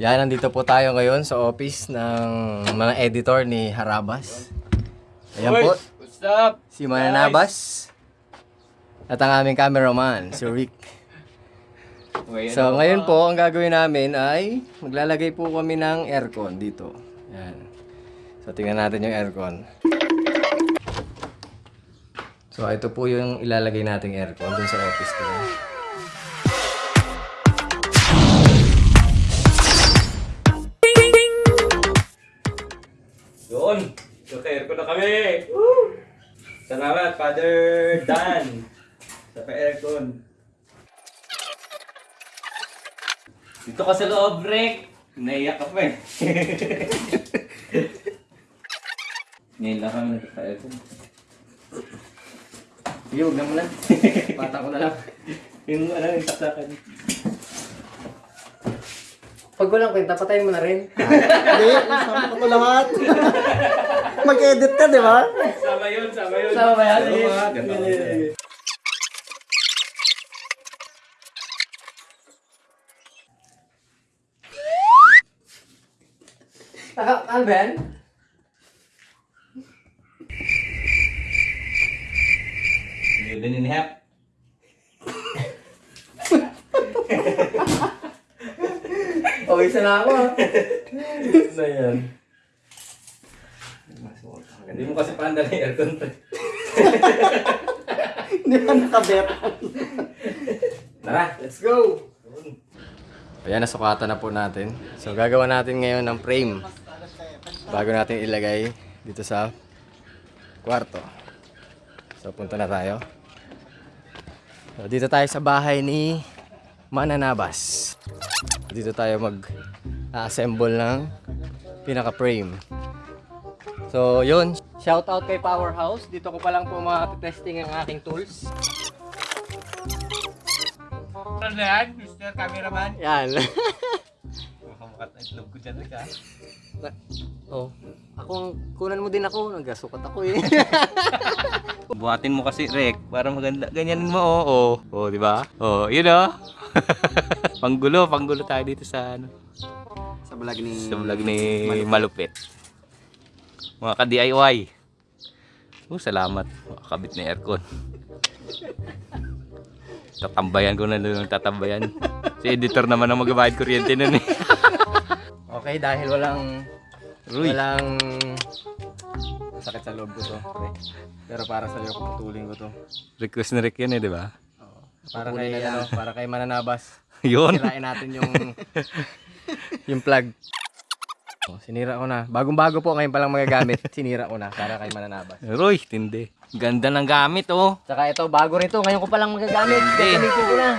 Yan, nandito po tayo ngayon sa office ng mga editor ni Harabas. Ayan po, What's up? si Mananabas. At ang aming cameraman, si Rick. So ngayon po, ang gagawin namin ay maglalagay po kami ng aircon dito. Yan. So tingnan natin yung aircon. So ito po yung ilalagay nating aircon dun sa office ko. Doon! Naka-air ko na kami! Woo! Salamat, Father Dan! Sa pa-aircon. Dito ka sa loob, Rick! Naiyak ka pa eh. Ngayon lang kami nagpa-aircon. Sige, huwag na muna. Pata ko na lang. Yung ano, yung saksakan. Pag walang kwenta, patayin mo na rin. Hindi, isama ko lahat. Mag-edit ka, di ba? Sama yun, sama yun. Sama ba yan? Sama ba? Ganda ko siya. Taka, ano ba yan? Yun din in half. O, isa na ako. na yan. Hindi mo kasi panda na yung aircon. Hindi pa nakabet. Tara! Let's go! Ayan, nasukatan na po natin. So, gagawa natin ngayon ng frame. Bago natin ilagay dito sa kwarto. So, punta na tayo. So, dito tayo sa bahay ni Mananabas. Dito tayo mag-assemble ng pinaka-frame. So, yun. Shout out kay Powerhouse. Dito ko pa lang po ma-testing ang aking tools. Ano na yan, Mr. Cameraman? Yan. Makamukat na itlog ko dyan, ha? oh, ako ang kunan mo din ako. Nagasukat ako eh. Buhatin mo kasi, Rick, para maganda. Ganyan mo, oo. Oh, oh. di ba? Oh, yun, oh. panggulo, panggulo tayo dito sa, ano, Sa vlog ni... sa vlog ni Malupit. Mga ka-DIY. Oh, salamat. Makakabit na aircon. Tatambayan ko na doon tatambayan. Si editor naman ang magbabayad kuryente nun eh. okay, dahil walang Ruy. walang sakit sa loob ko to. pre. Pero para sa iyo, puputulin ko to. Request na Rick yun eh, di ba? Para kay, ano, para kay Mananabas. Yun. Sirain natin yung yung plug. Oh, sinira ko na. Bagong-bago po ngayon palang magagamit. Sinira ko na para kay Mananabas. Roy, tindi. Ganda ng gamit oh. Saka ito, bago rito. Ngayon ko palang magagamit. Gagamitin ko na.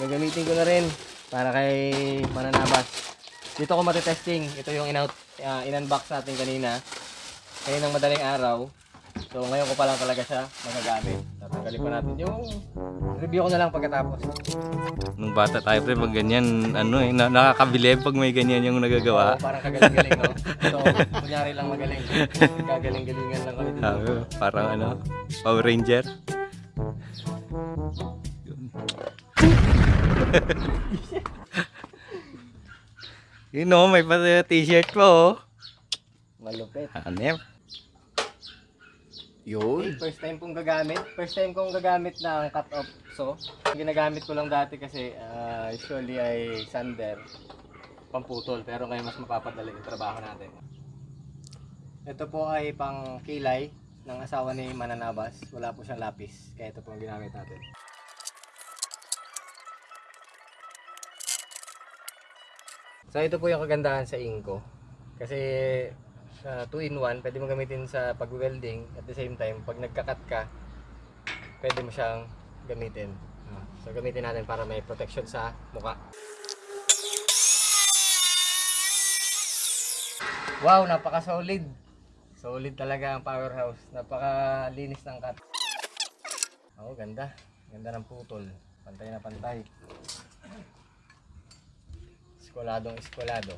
Gagamitin ko na rin. Para kay Mananabas. Dito ko matitesting. Ito yung in-out, uh, in-unbox natin kanina. Kaninang madaling araw. So ngayon ko pa lang talaga siya magagamit. Tatanggalin pa natin yung review ko na lang pagkatapos. Nung bata tayo pre, pag ganyan, ano eh, na nakakabilib pag may ganyan yung nagagawa. Oo, parang kagaling-galing, no? So, kunyari lang magaling. Gagaling-galingan lang kami dito. Sabi ko, parang ano, Power Ranger. Yun oh, may pa t-shirt po oh. Malupit. Hanep. Yun. First time kong gagamit. First time kong gagamit ng cut-off saw. Ginagamit ko lang dati kasi ah, usually ay sander, pamputol. Pero ngayon mas mapapadali yung trabaho natin. Ito po ay pang kilay ng asawa ni Mananabas. Wala po siyang lapis. Kaya ito po ang ginamit natin. So ito po yung kagandahan sa Inco. Kasi sa 2 in 1, pwede mo gamitin sa pag-welding at the same time, pag nagka-cut ka, pwede mo siyang gamitin. Ah, So gamitin natin para may protection sa muka. Wow, napaka-solid. Solid talaga ang powerhouse. Napaka-linis ng cut. Oo, ganda. Ganda ng putol. Pantay na pantay. Eskuladong eskulado.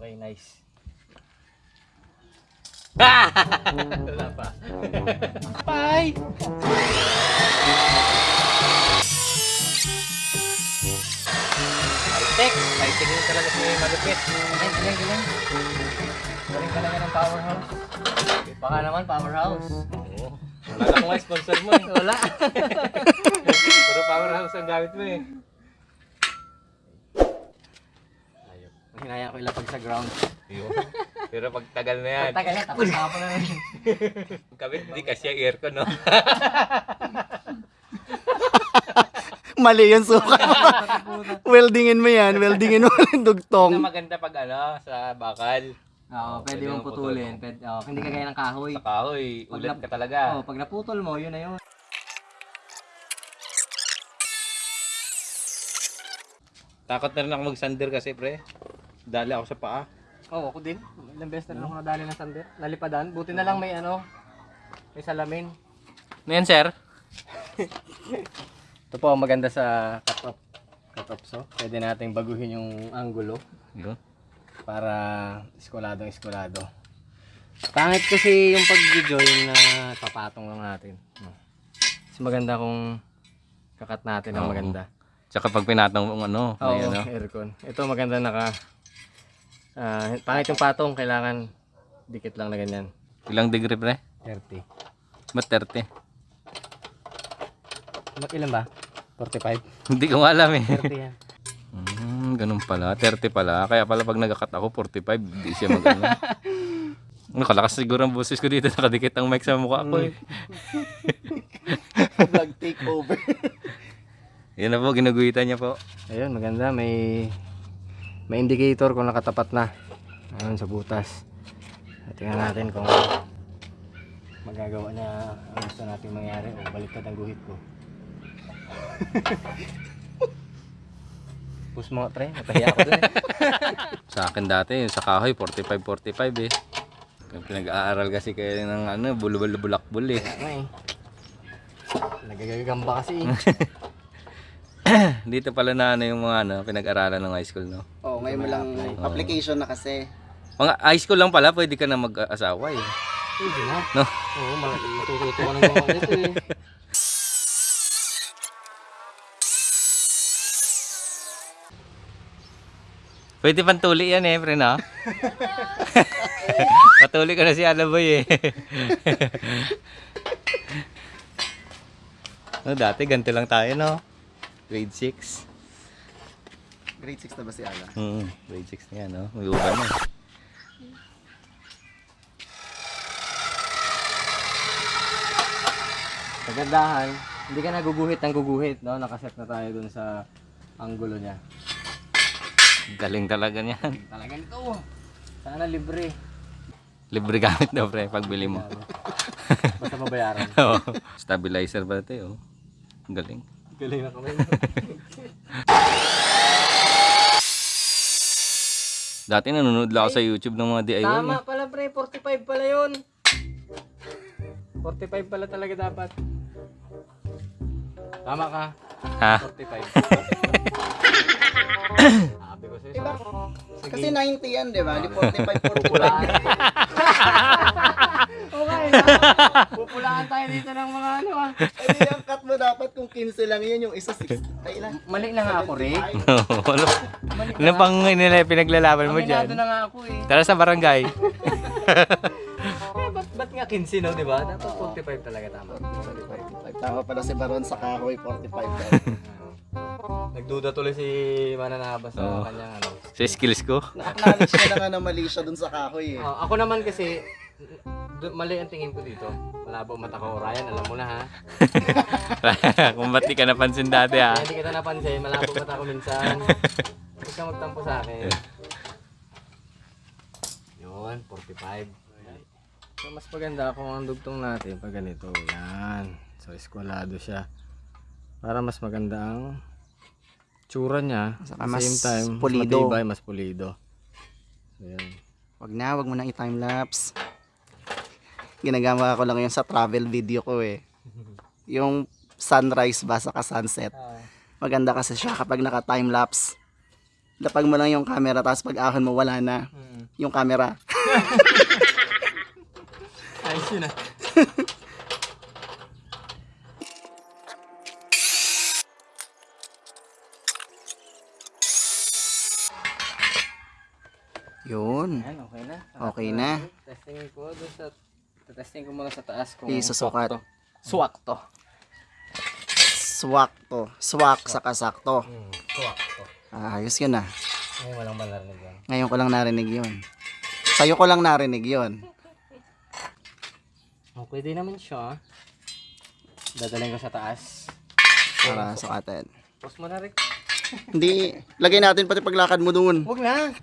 Okay, nice. Wala pa. Bye! High-tech. High-tech yun talaga si malupit. Galing, galing, galing. Galing talaga ng powerhouse. Baka naman powerhouse. Oo. Wala nga sponsor mo eh. Wala. Puro powerhouse ang gamit mo eh. Hinaya ko ilapag sa ground. Yun. Pero pag tagal na yan, Tagal na, tapos na ako na yun. kabit di kasi ang aircon, no? Mali yung suka. weldingin mo yan. Weldingin mo yung Ang dugtong. maganda pag ano, sa bakal. Oo, pwede Pwede mong putulin. Pwede, oh, hindi kagaya ng kahoy. Sa kahoy, ulat ka talaga. Oh, pag naputol mo, yun na yun. Takot na rin ako mag-sander kasi, pre. Dali ako sa paa. Oo, ako din. Ilang beses na rin ako nadali ng sander. Nalipadan. Buti na lang may ano, may salamin. Ano yan, sir? Ito po ang maganda sa cut-off. Cut-off so. Pwede nating baguhin yung angulo Yun. para eskuladong eskulado. Pangit kasi yung pag-join na papatong lang natin. No. Mas maganda kung kakat natin ang Oo. maganda. Tsaka pag pinatong mong ano, Oo, may ano. aircon. Ito maganda naka ah, pangit yung patong, kailangan dikit lang na ganyan. Ilang degree, pre? 30. Ba't 30? Mak ilan ba? 45? Hindi ko alam eh. 30 yan. Hmm, ganun pala. 30 pala. Kaya pala pag nag-cut ako, 45. Hindi siya mag ano. Nakalakas siguro ang boses ko dito. Nakadikit ang mic sa mukha ko eh. Vlog takeover. Yan na po, ginuguhitan niya po. Ayun, maganda. May may indicator kung nakatapat na. Ayun, sa butas. At tingnan natin kung magagawa niya ang gusto natin mangyari o baliktad ang guhit ko. Push mo, pre. Natahiya ako dun eh. Sa akin dati, sa kahoy, 45-45 eh. Kaya Pinag-aaral kasi kayo ng ano, bulubul-bulakbul eh. Ano eh. Nagagagamba kasi eh. Dito pala na ano yung mga ano, pinag-aralan ng high school, no? Oo, oh, ngayon mo lang application na kasi. Mga high school lang pala, pwede ka na mag-asawa eh. Hindi na. No? Oo, mal- matututo ka ng mga nito eh. Pwede pang tuli yan eh, pre, no? Patuli ka na si Alaboy eh. no, dati ganito lang tayo, no? Grade 6. Grade 6 na ba si Ala? Hmm, grade 6 na yan, no? May uban na. Kagandahan, hindi ka naguguhit ng guguhit, no? Nakaset na tayo dun sa anggulo niya. Galing talaga niyan. Talagang ito. Sana libre. Libre gamit daw, pre, pagbili mo. Basta mabayaran. Oo. Stabilizer pala ito, oh. Galing. Galing na kami. Dati nanonood lang ako sa YouTube ng mga DIY. Tama pala pre, 45 pala yun. 45 pala talaga dapat. Tama ka. Ha? 45. Sabi ko sa'yo. Diba? Kasi 90 yan, di ba? Di 45, 45. Pupulaan. tayo dito ng mga ano ah. Ay, yung cut mo dapat kung 15 lang yun, yung isa 6. Ay lang. Mali na nga ako, Rick. Wala. Ano pang nila pinaglalaban mo Aminado dyan? na nga ako eh. Tara sa barangay. Eh, ba't, ba't nga 15 no, di ba? Dapat 45 talaga tama. 45. Tama pala si Baron sa kahoy, 45 daw. Nagduda tuloy si Mananaba sa Oo. kanyang ano. Sa skills ko. Na-acknowledge niya na nga na mali siya dun sa kahoy eh. Ah, ako naman kasi, mali ang tingin ko dito. Malabo mata ko. Ryan, alam mo na ha. Kung ba't di ka napansin dati ha. Hindi kita napansin, malabo mata ko minsan. Huwag ka magtampo sa akin. Yun, 45. So, mas maganda kung ang dugtong natin pag ganito. Yan. So, eskwalado siya. Para mas maganda ang tsura niya. Saka At the mas same time, pulido. mas matibay, mas pulido. So, yan. Wag na, wag mo nang i-timelapse. Ginagawa ko lang yun sa travel video ko eh. Yung sunrise ba sa sunset. Maganda kasi siya kapag naka-timelapse. Lapag mo lang yung camera tapos pag ahon mo wala na yung camera. Ayos yun ah. Yun. Ayan, okay na. Okay na. Testing ko doon sa... Testing ko muna sa taas kung Isusukat. swak to. Swak to. Swak sa kasakto. Hmm, swak to. Ah, ayos yun ah. Ngayon walang malarnig yan. Ngayon ko lang narinig yun. Sa'yo ko lang narinig yun. Okay din naman siya. Dadalhin ko sa taas. Para sukatin. Post mo na, Rick. Hindi, lagay natin pati paglakad mo dun. Huwag na.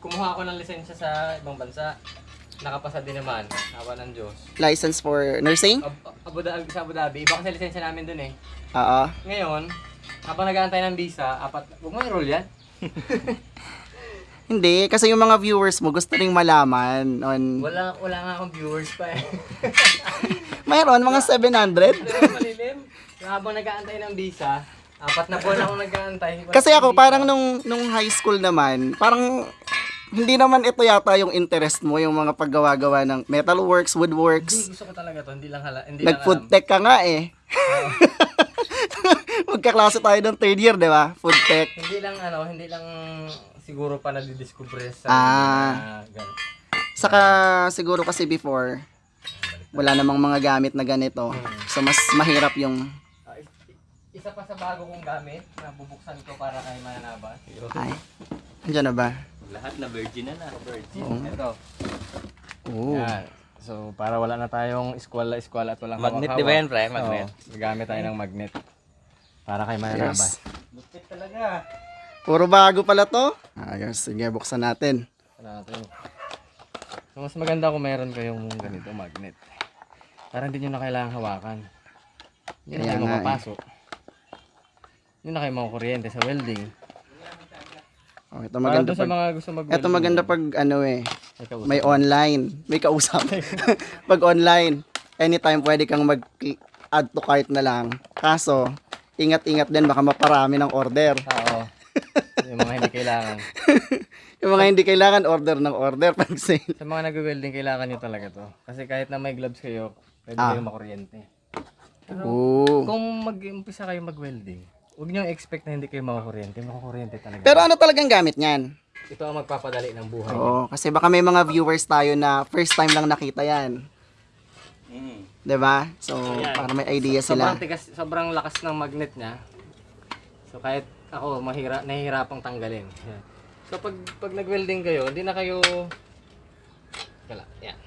Kumuha ako ng lisensya sa ibang bansa. Nakapasa din naman. Hawa ng Diyos. License for nursing? Ab Abu Dhabi, sa Abu Dhabi. Iba kasi lisensya namin dun eh. Oo. Ngayon, habang nag-aantay ng visa, apat, huwag mo i-roll yan. Hindi, kasi yung mga viewers mo gusto ring malaman on... Wala, wala nga akong viewers pa eh. Mayroon, mga 700. Pero malilim. Habang nag-aantay ng visa, apat na buwan akong nag-aantay. Wala Kasi ako, parang nung, nung high school naman, parang hindi naman ito yata yung interest mo, yung mga paggawa-gawa ng metalworks, Hindi, woodworks. gusto ko talaga to. Hindi lang hala. Hindi Nag-food tech ka nga eh. Magkaklase tayo ng third year, di ba? Food tech. Hindi lang ano, hindi lang siguro pa nadidiscover sa Ah. gan- Saka siguro kasi before, wala namang mga gamit na ganito. So mas mahirap yung... Is- isa pa sa bago kong gamit na bubuksan ko para kay mananabas. Ay, andyan na ba? Lahat na virgin na na. Oo. Ito. Oo. Yan. So, para wala na tayong eskwala-eskwala at walang Magnet, di ba yan, pre? Magnet. Oo, gagamit tayo ng magnet. Para kay mananabas. Lupit talaga. Puro bago pala to. Ayos, sige, buksan natin. Ano natin. So, mas maganda kung meron kayong ganito magnet. Para hindi nyo na kailangan hawakan. Hindi na kayo eh. mapapasok. Hindi na kayo makukuryente sa welding. Oh, ito Para maganda sa pag... mga gusto mag Ito maganda pag ano eh, May online. May kausap. pag online, anytime pwede kang mag add to cart na lang. Kaso, ingat-ingat din baka maparami ng order. Oo. yung mga hindi kailangan. Yung mga hindi kailangan order ng order pag sale. Sa mga nag-welding, kailangan nyo talaga to. Kasi kahit na may gloves kayo, pwede Ah. kayo makuryente. Oo. Kung mag-umpisa kayo mag-welding, huwag nyo expect na hindi kayo makakuryente. Makakuryente talaga. Pero ano talagang gamit niyan? ito ang magpapadali ng buhay. Oo, kasi baka may mga viewers tayo na first time lang nakita yan. Mm. 'Di ba? So, Ayan. para may idea Sobrang sila. tigas, sobrang lakas ng magnet niya. So kahit ako mahira, nahihirapang tanggalin. Yan. So pag pag nag-welding kayo, hindi na kayo Kala, yan.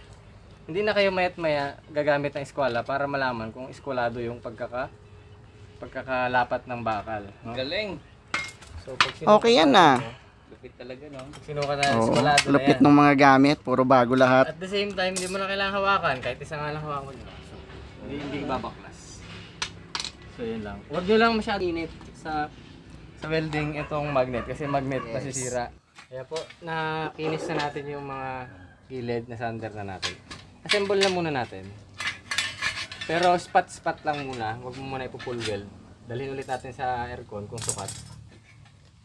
Hindi na kayo mayat maya gagamit ng eskwala para malaman kung eskwalado yung pagkaka pagkakalapat ng bakal. No? Galing. So pag Okay yan ah. mo, Lupit talaga, no? Pag sinukat na Oo, na lupit yan. ng mga gamit, puro bago lahat. At the same time, hindi mo na kailangan hawakan. Kahit isa nga lang hawakan nyo. So, hindi, hindi babaklas. So, yun lang. Huwag nyo lang masyado init sa sa welding itong magnet. Kasi magnet Yes. masisira. Kaya po, nakinis na natin yung mga gilid na sander na natin. Assemble na muna natin. Pero spot-spot lang muna. Huwag mo muna ipo-full weld. Dalhin ulit natin sa aircon kung sukat.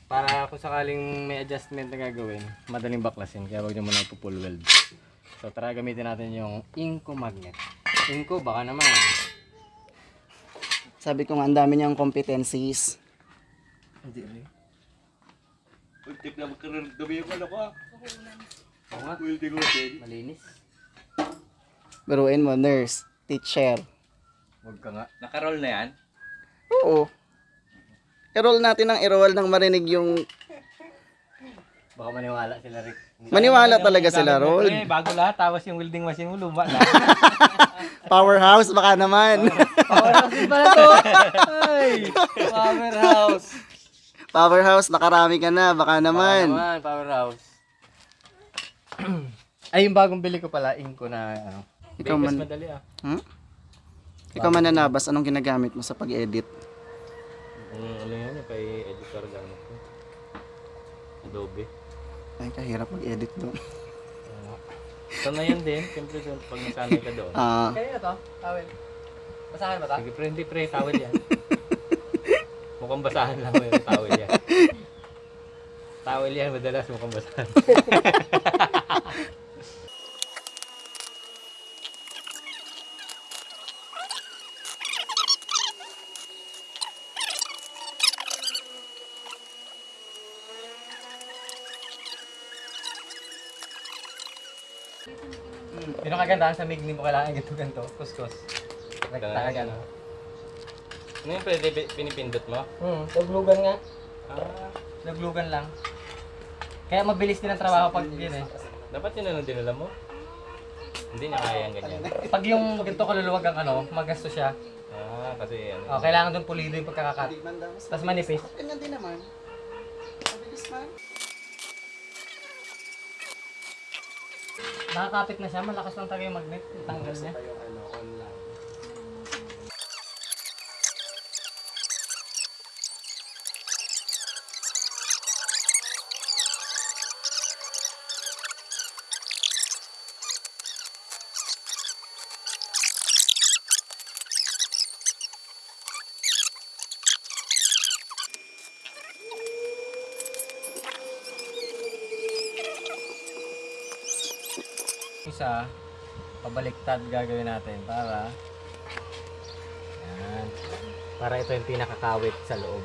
Para kung sakaling may adjustment na gagawin, madaling baklasin. Kaya huwag nyo muna ipo-full weld. So tara gamitin natin yung Inco magnet. Inco baka naman. Sabi ko nga, ang dami niyang competencies. Hindi rin. Ultik na magkaroon gabi yung ano ko ah. Oo nga. Malinis. Biruin mo, nurse, teacher. Huwag ka nga. Nakaroll na yan? Oo. I-roll natin ang i-roll nang marinig yung... Baka maniwala sila Rick. Maniwala talaga sila, Roll. Eh, bago lahat, tapos yung welding machine mo luma na. Powerhouse, baka naman. Powerhouse din pala to! Ay! Powerhouse! Powerhouse, nakarami ka na, baka Baka naman. naman, powerhouse. Ay, yung bagong bili ko pala, Inco na ano. Ikaw man, madali ah. hmm? Ikaw mananabas, anong ginagamit mo sa pag-edit? Mm, ano yan, yung kay editor gamit ko. Adobe. Ay, kahirap mag-edit doon. Ito na yan din, siyempre pag nasanay ka doon. Ah, Kaya to, tawel. Basahin ba ta? Sige pre, hindi pre, tawel yan. Mukhang basahan lang mo yung tawel yan. Towel yan, madalas mukhang basahan. Kagandahan sa migni mo kailangan ganito ganito? Kuskus. Nagtaka ka no? Ano yung pwede pi- pinipindot mo? Hmm, naglugan nga. Ah, Naglugan lang. Kaya mabilis din ang trabaho pag yun eh. dapat yun ang dinala mo? Hindi niya kaya ang ganyan. Pag yung ganito kaluluwag ang ano, magasto siya. Ah, kasi ano. Oh, kailangan doon pulido yung pagkakakat. Tapos manipis. Ganyan din naman. Mabilis man. Nakakapit na siya, malakas lang talaga yung magnet. Tanggal niya. Yung ano, online. Isa, pabaliktad gagawin natin para yan. Para ito yung pinakakawit sa loob.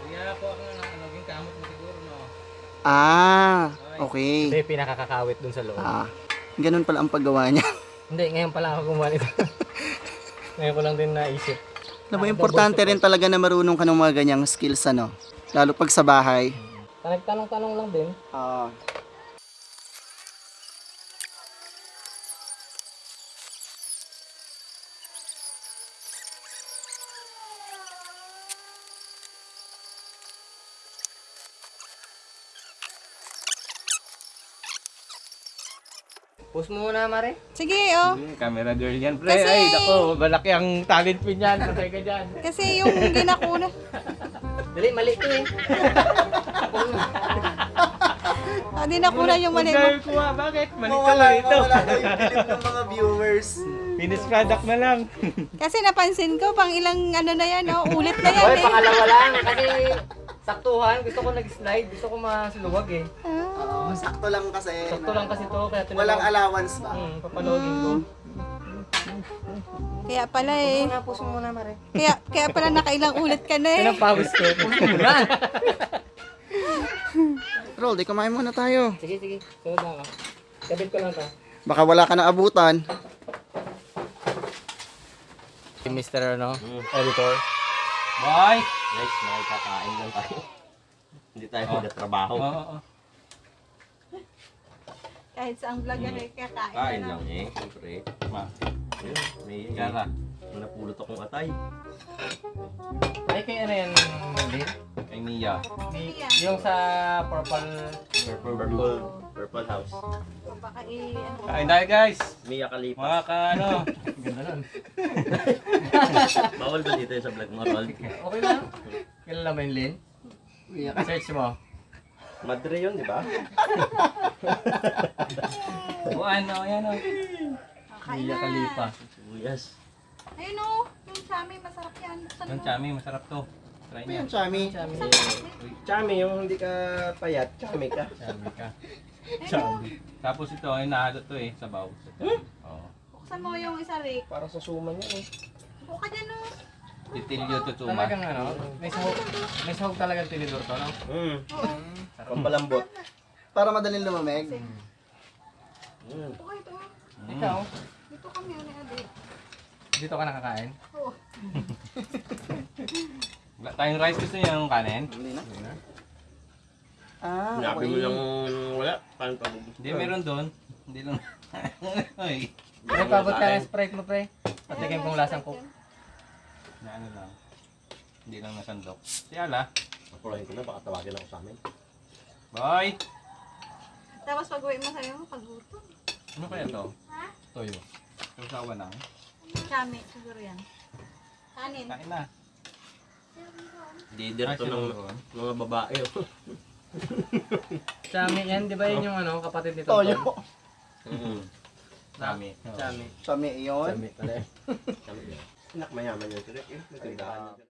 Kaya ako ako na ano, yung kamot mo siguro, no? Ah, Ito okay. yung pinakakakawit dun sa loob. Ah, ganun pala ang paggawa niya. Hindi, ngayon pala ako gumawa nito. ngayon ko lang din naisip. Alam mo, importante rin talaga na marunong ka ng mga ganyang skills, ano? Lalo pag sa bahay. Nagtanong-tanong lang din. Ah. Post mo muna, Mare. Sige, oh. Camera girl yan, pre. Kasi- Ay, nako, malaki ang talent pin yan. Patay ka dyan. Kasi yung ginakuna. Dali, mali ito eh. Ah, di nakuna yung mali mo. Kuha, bakit? Mali ka Mawala, ito. mawala yung bilib ng mga viewers. Finished product na lang. Kasi napansin ko, pang ilang ano na yan, oh, ulit na yan Hoy, eh. pangalawa lang. Kasi saktuhan. Gusto ko nag-slide. Gusto ko masluwag eh. Ah, sakto lang kasi. Sakto lang kasi to. Kaya tinawag. Walang allowance ba? Hmm, papalogin ko. kaya pala eh. Muna, post mo muna, Mare. Kaya, kaya pala nakailang ulit ka na eh. Pinapawis ko. Roll, di kumain muna tayo. sige, sige. Sunod lang ako. Kabit ko lang to. Baka wala ka na abutan. Mr. ano, editor. Boy! Guys, makikakain lang tayo. Hindi tayo magtatrabaho. Oo, oo. Kahit sa ang vlog ano eh, kakain Kain na lang eh, siyempre. Ma, Yun, may Gara. napulot akong atay. Ay, kay ano yan, Lin? Kay Mia. Di- Yung sa purple... Purple, purple, purple house. Ano, Kain tayo, guys. Mia Kalipa. Mga ka, ano. Ganda nun. Bawal ba dito yung sa vlog mo, Rol? Okay lang. Kilala mo yung Lin? Search mo. Madre yun, di ba? O ano, yan o. kakain Mia na. Khalifa. Sibuyas. Ayun oh, yung chami, masarap yan. Buksan Yung mo. chami, masarap to. Try Ano niya. yung chami? Chami, yung hindi ka payat, chami ka. Sabi ka. Tapos ito, ay nahalo to eh, sabaw. Oo. Buksan mo yung isa, Rick. Para sa suman yan eh. Buka dyan oh. Titilyo to tuma. Talagang ano, may sahog, may sahog talagang tinidor to, no? Hmm. Pampalambot. Para madaling lumamig. Hmm. Buka ito. Ikaw, Dito kami, ano yan, dito ka nakakain? Oh. Wala tayong rice gusto niya yung kanin. Hindi na. Ah, mo okay. lang wala. Paano pa? Hindi, meron doon. Hindi lang. Ay, Pre, pabot ka ng Sprite mo, pre. Patikin kong lasang coke. Na ano lang. Hindi lang nasandok. Si Ala. Napulahin ko na, baka tawagin ako sa amin. Boy! Tapos pag uwi mo sa'yo, pagutom. Ano kaya to? Ha? Toyo. Kausawa lang. Chami, siguro yan. Kanin. Kain na. Ay, to ng mga babae. Chami yan, di ba yun yung ano, kapatid ni Toyo. Tonton? Hmm. Chami. Chami. Chami yun. Chami pala. Chami yan. Anak mayaman yun. Sila, eh, may tindahan yun.